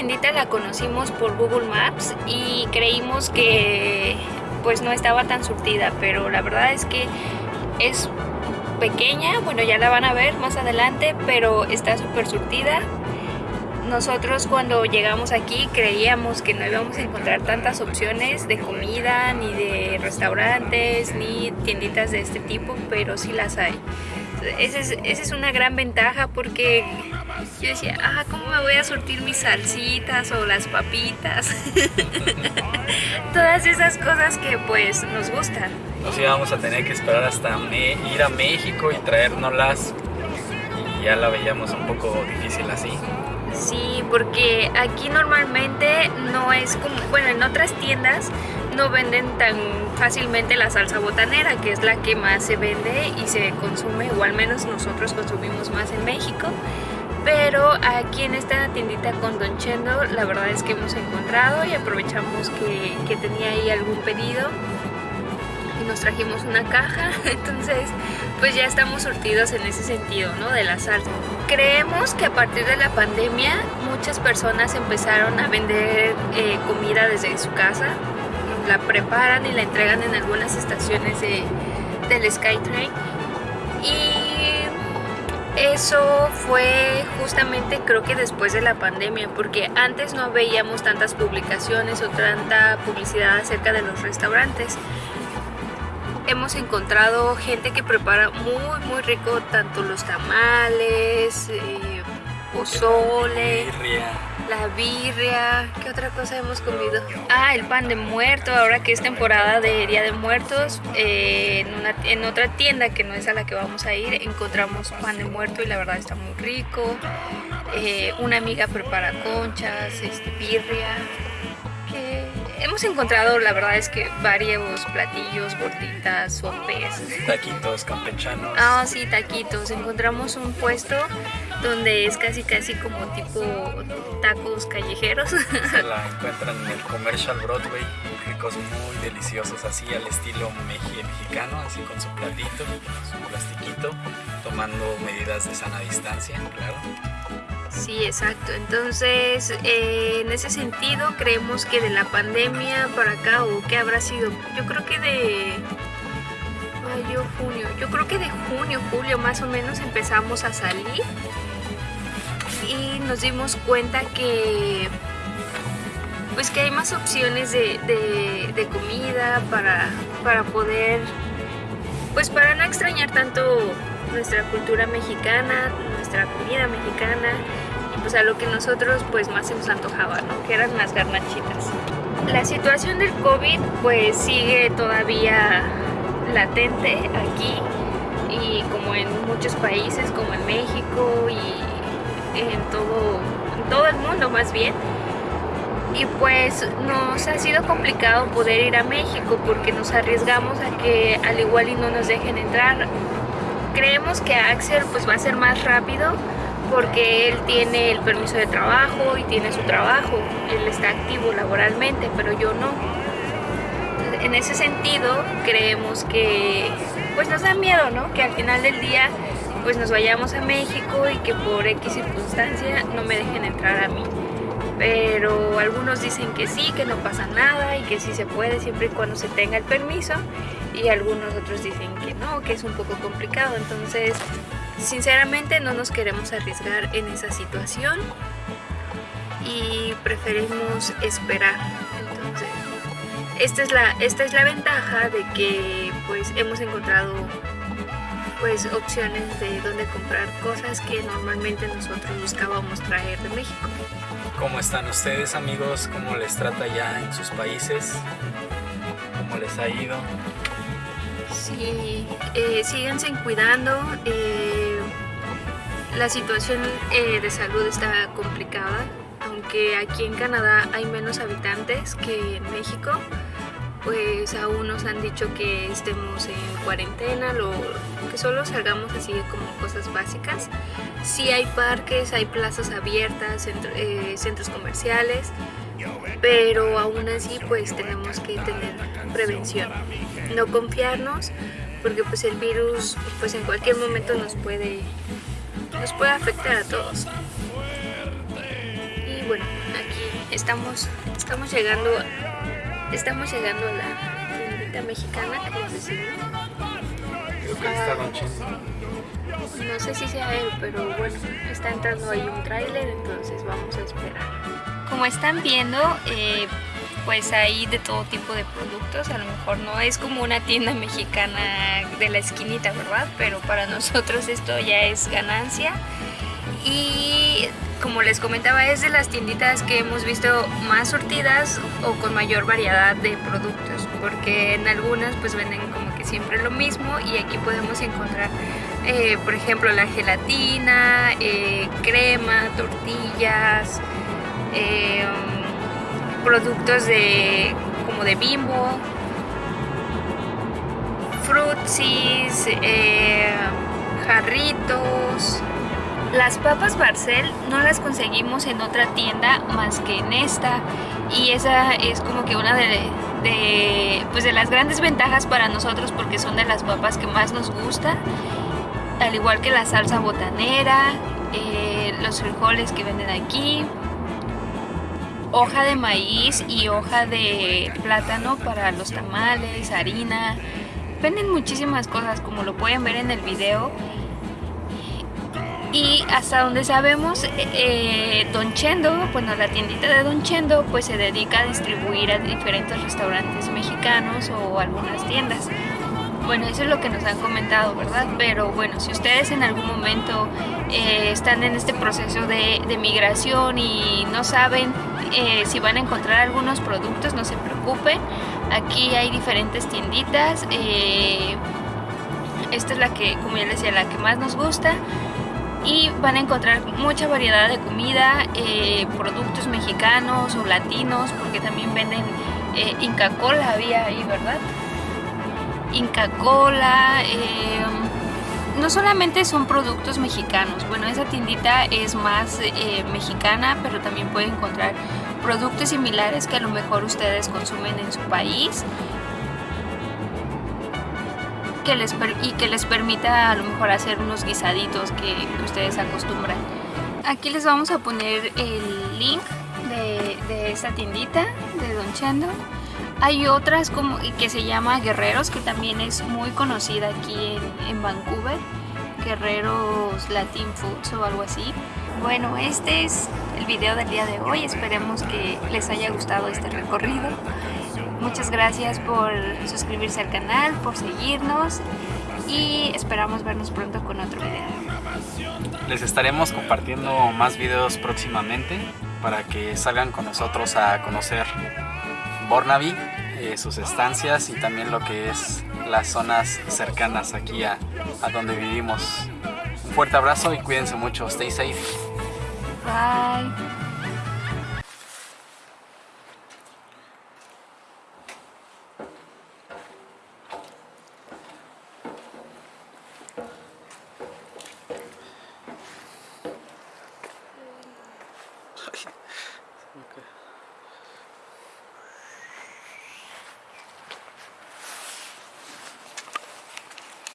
tiendita la conocimos por Google Maps y creímos que pues no estaba tan surtida, pero la verdad es que es pequeña, bueno ya la van a ver más adelante, pero está súper surtida. Nosotros cuando llegamos aquí creíamos que no íbamos a encontrar tantas opciones de comida, ni de restaurantes, ni tienditas de este tipo, pero sí las hay. Esa es, esa es una gran ventaja porque yo decía, ah, ¿cómo me voy a surtir mis salsitas o las papitas? Todas esas cosas que pues nos gustan. Nos íbamos a tener que esperar hasta ir a México y traérnoslas y ya la veíamos un poco difícil así. Sí, porque aquí normalmente no es como, bueno, en otras tiendas no venden tan fácilmente la salsa botanera, que es la que más se vende y se consume, o al menos nosotros consumimos más en México. Pero aquí en esta tiendita con Don Chendo, la verdad es que hemos encontrado y aprovechamos que, que tenía ahí algún pedido y nos trajimos una caja, entonces pues ya estamos surtidos en ese sentido, ¿no? De la salsa. Creemos que a partir de la pandemia muchas personas empezaron a vender eh, comida desde su casa, la preparan y la entregan en algunas estaciones de, del SkyTrain y eso fue justamente creo que después de la pandemia porque antes no veíamos tantas publicaciones o tanta publicidad acerca de los restaurantes. Hemos encontrado gente que prepara muy muy rico tanto los tamales, eh, pozole, birria, ¿qué otra cosa hemos comido? Ah, el pan de muerto, ahora que es temporada de Día de Muertos, eh, en, una, en otra tienda que no es a la que vamos a ir, encontramos pan de muerto y la verdad está muy rico. Eh, una amiga prepara conchas, este, birria, hemos encontrado, la verdad es que varios platillos, gorditas, sopes. Taquitos campechanos. Ah, sí, taquitos. Encontramos un puesto donde es casi casi como tipo tacos callejeros. Se la encuentran en el Commercial Broadway, ricos muy deliciosos, así al estilo mexicano, así con su platito, su plastiquito, tomando medidas de sana distancia, claro. Sí, exacto. Entonces, eh, en ese sentido, creemos que de la pandemia para acá, o qué habrá sido, yo creo que de mayo, junio, yo creo que de junio, julio más o menos empezamos a salir y nos dimos cuenta que pues que hay más opciones de, de comida para, para poder pues para no extrañar tanto nuestra cultura mexicana, nuestra comida mexicana y pues a lo que nosotros pues más se nos antojaba, ¿no? Que eran las garnachitas. La situación del COVID pues sigue todavía latente aquí y como en muchos países como en México y en todo, en todo el mundo más bien y pues nos ha sido complicado poder ir a México porque nos arriesgamos a que al igual y no nos dejen entrar creemos que Axel pues va a ser más rápido porque él tiene el permiso de trabajo y tiene su trabajo, él está activo laboralmente, pero yo no. En ese sentido creemos que pues nos da miedo, ¿no? Que al final del día pues nos vayamos a México y que por X circunstancia no me dejen entrar a mí. Pero algunos dicen que sí, que no pasa nada y que sí se puede siempre y cuando se tenga el permiso y algunos otros dicen que no, que es un poco complicado. Entonces, sinceramente no nos queremos arriesgar en esa situación y preferimos esperar. Entonces, esta es la, esta es la ventaja de que pues hemos encontrado pues opciones de dónde comprar cosas que normalmente nosotros buscábamos traer de México. ¿Cómo están ustedes amigos? ¿Cómo les trata ya en sus países? ¿Cómo les ha ido? Sí, eh, síganse cuidando. Eh, la situación eh, de salud está complicada, aunque aquí en Canadá hay menos habitantes que en México, pues aún nos han dicho que estemos en cuarentena, lo, que solo salgamos así como cosas básicas. Sí hay parques, hay plazas abiertas, eh, centros comerciales, pero aún así pues tenemos que tener prevención, no confiarnos porque pues el virus pues en cualquier momento nos puede nos puede afectar a todos y bueno aquí estamos, estamos llegando, estamos llegando a la tiendita mexicana, como decimos. Creo que está Don Chendo. No sé si sea él, pero bueno, está entrando ahí un tráiler, entonces vamos a esperar. Como están viendo, eh, pues hay de todo tipo de productos, a lo mejor no es como una tienda mexicana de la esquinita, ¿verdad? Pero para nosotros esto ya es ganancia y como les comentaba es de las tienditas que hemos visto más surtidas o con mayor variedad de productos porque en algunas pues venden como que siempre lo mismo y aquí podemos encontrar eh, por ejemplo la gelatina, eh, crema, tortillas, eh, productos de como de bimbo, frutsis, jarritos, las papas Barcel no las conseguimos en otra tienda más que en esta y esa es como que una de, pues de las grandes ventajas para nosotros porque son de las papas que más nos gusta al igual que la salsa botanera, eh, los frijoles que venden aquí, hoja de maíz y hoja de plátano para los tamales, harina, venden muchísimas cosas como lo pueden ver en el video y hasta donde sabemos eh, Don Chendo, bueno la tiendita de Don Chendo pues se dedica a distribuir a diferentes restaurantes mexicanos o algunas tiendas bueno, eso es lo que nos han comentado, ¿verdad? Pero bueno, si ustedes en algún momento eh, están en este proceso de, migración y no saben eh, si van a encontrar algunos productos, no se preocupen. Aquí hay diferentes tienditas. esta es la que, como ya les decía, la que más nos gusta y van a encontrar mucha variedad de comida, eh, productos mexicanos o latinos, porque también venden eh, Inca Cola, había ahí, ¿verdad? Inca Cola, eh, no solamente son productos mexicanos, bueno, esa tiendita es más mexicana, pero también pueden encontrar productos similares que a lo mejor ustedes consumen en su país les, y que les permita a lo mejor hacer unos guisaditos que, ustedes acostumbran. Aquí les vamos a poner el link de, de esta tiendita de Don Chendo. Hay otras como que se llama Guerreros, que también es muy conocida aquí en, en Vancouver. Guerreros Latin Foods o algo así. Bueno, este es el video del día de hoy. Esperemos que les haya gustado este recorrido. Muchas gracias por suscribirse al canal, por seguirnos y esperamos vernos pronto con otro video. Les estaremos compartiendo más videos próximamente para que salgan con nosotros a conocer Bornaby, eh, sus estancias y también lo que es las zonas cercanas aquí a, a donde vivimos. Un fuerte abrazo y cuídense mucho. Stay safe. Bye.